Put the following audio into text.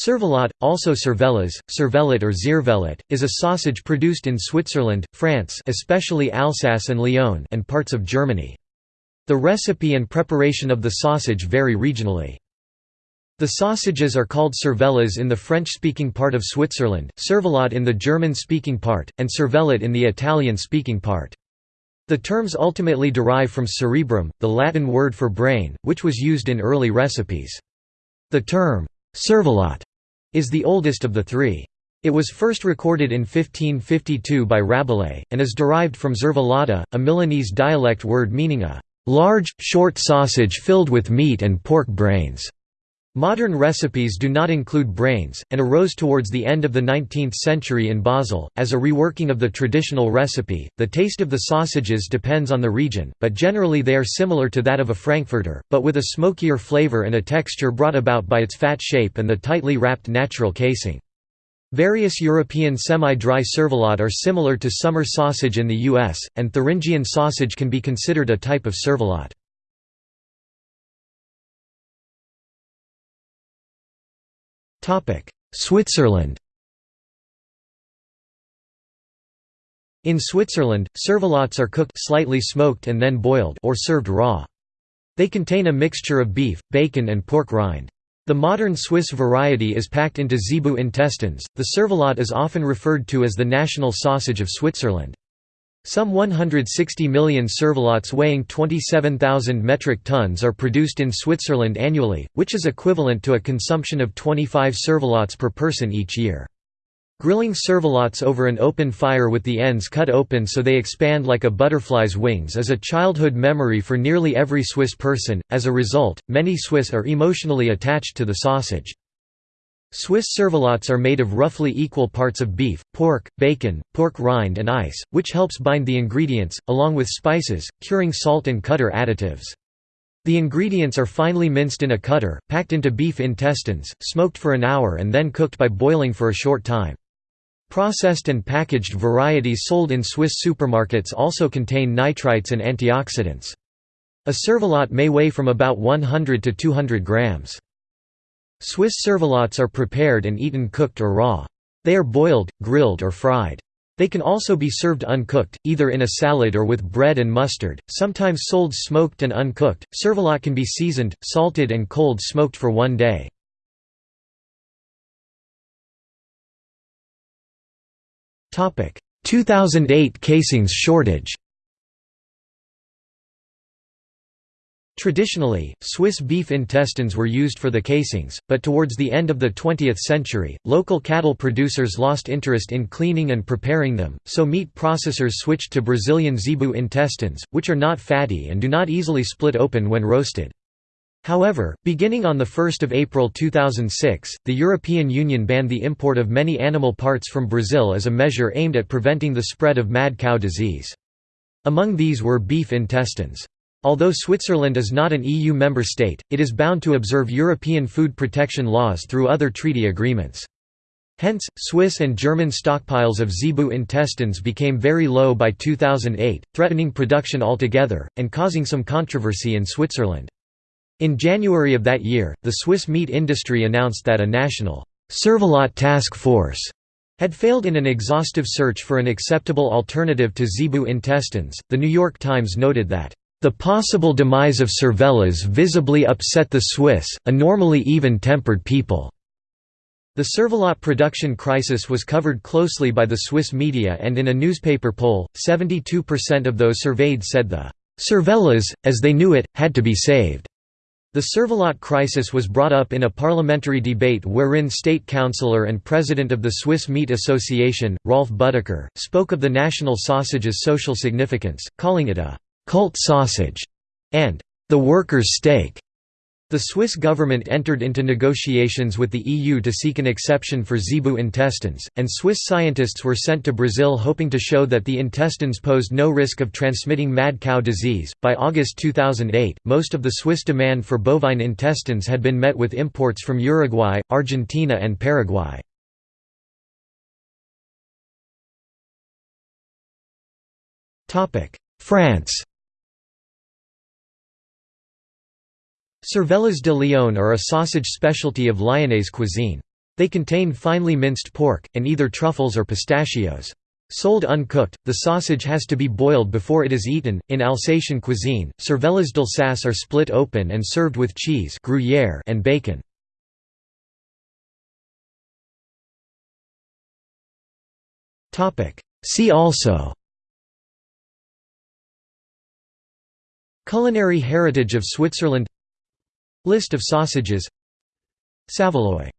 Cervelat, also cervelas, cervelat or ziervelat, is a sausage produced in Switzerland, France especially Alsace and Lyon and parts of Germany. The recipe and preparation of the sausage vary regionally. The sausages are called cervelas in the French-speaking part of Switzerland, cervelat in the German-speaking part, and cervelat in the Italian-speaking part. The terms ultimately derive from cerebrum, the Latin word for brain, which was used in early recipes. The term, cervelat is the oldest of the three. It was first recorded in 1552 by Rabelais, and is derived from zervelata, a Milanese dialect word meaning a large, short sausage filled with meat and pork brains. Modern recipes do not include brains, and arose towards the end of the 19th century in Basel. As a reworking of the traditional recipe, the taste of the sausages depends on the region, but generally they are similar to that of a frankfurter, but with a smokier flavor and a texture brought about by its fat shape and the tightly wrapped natural casing. Various European semi-dry cervelat are similar to summer sausage in the US, and Thuringian sausage can be considered a type of cervelat. Switzerland In Switzerland, cervelats are cooked slightly smoked and then boiled or served raw. They contain a mixture of beef, bacon and pork rind. The modern Swiss variety is packed into zebu intestines. The cervelat is often referred to as the national sausage of Switzerland. Some 160 million cervelats weighing 27,000 metric tons are produced in Switzerland annually, which is equivalent to a consumption of 25 cervelats per person each year. Grilling cervelats over an open fire with the ends cut open so they expand like a butterfly's wings is a childhood memory for nearly every Swiss person, as a result, many Swiss are emotionally attached to the sausage. Swiss cervelats are made of roughly equal parts of beef, pork, bacon, pork rind and ice, which helps bind the ingredients, along with spices, curing salt and cutter additives. The ingredients are finely minced in a cutter, packed into beef intestines, smoked for an hour and then cooked by boiling for a short time. Processed and packaged varieties sold in Swiss supermarkets also contain nitrites and antioxidants. A cervelat may weigh from about 100 to 200 grams. Swiss cervelats are prepared and eaten cooked or raw. They are boiled, grilled or fried. They can also be served uncooked, either in a salad or with bread and mustard, sometimes sold smoked and uncooked. Cervelat can be seasoned, salted and cold smoked for one day. Topic: 2008 casings shortage. Traditionally, Swiss beef intestines were used for the casings, but towards the end of the 20th century, local cattle producers lost interest in cleaning and preparing them, so meat processors switched to Brazilian zebu intestines, which are not fatty and do not easily split open when roasted. However, beginning on 1 April 2006, the European Union banned the import of many animal parts from Brazil as a measure aimed at preventing the spread of mad cow disease. Among these were beef intestines. Although Switzerland is not an EU member state, it is bound to observe European food protection laws through other treaty agreements. Hence, Swiss and German stockpiles of zebu intestines became very low by 2008, threatening production altogether, and causing some controversy in Switzerland. In January of that year, the Swiss meat industry announced that a national cervelat task force had failed in an exhaustive search for an acceptable alternative to zebu intestines. The New York Times noted that the possible demise of cervelas visibly upset the Swiss, a normally even-tempered people. The cervelat production crisis was covered closely by the Swiss media and in a newspaper poll, 72% of those surveyed said the cervelas, as they knew it, had to be saved. The cervelat crisis was brought up in a parliamentary debate wherein state councillor and president of the Swiss Meat Association, Rolf Büttiker, spoke of the national sausage's social significance, calling it a cult sausage, and the workers' steak. The Swiss government entered into negotiations with the EU to seek an exception for zebu intestines, and Swiss scientists were sent to Brazil hoping to show that the intestines posed no risk of transmitting mad cow disease. By August 2008, most of the Swiss demand for bovine intestines had been met with imports from Uruguay, Argentina, and Paraguay. France Cervelas de Lyon are a sausage specialty of Lyonnaise cuisine. They contain finely minced pork, and either truffles or pistachios. Sold uncooked, the sausage has to be boiled before it is eaten. In Alsatian cuisine, cervelas d'Alsace are split open and served with cheese gruyère and bacon. See also Culinary heritage of Switzerland List of sausages. Saveloy